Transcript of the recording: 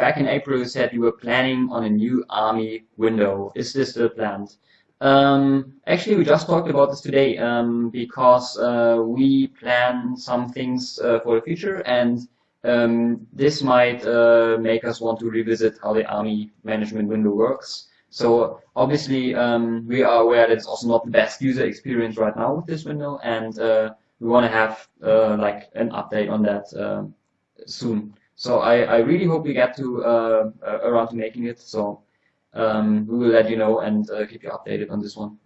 back in April you said you were planning on a new army window. Is this still planned? Um, actually, we just talked about this today um, because uh, we plan some things uh, for the future, and um, this might uh, make us want to revisit how the army management window works. So obviously, um, we are aware that it's also not the best user experience right now with this window, and uh, we want to have uh, like an update on that uh, soon. So I, I really hope we get to around to making it. So um, we will let you know and uh, keep you updated on this one.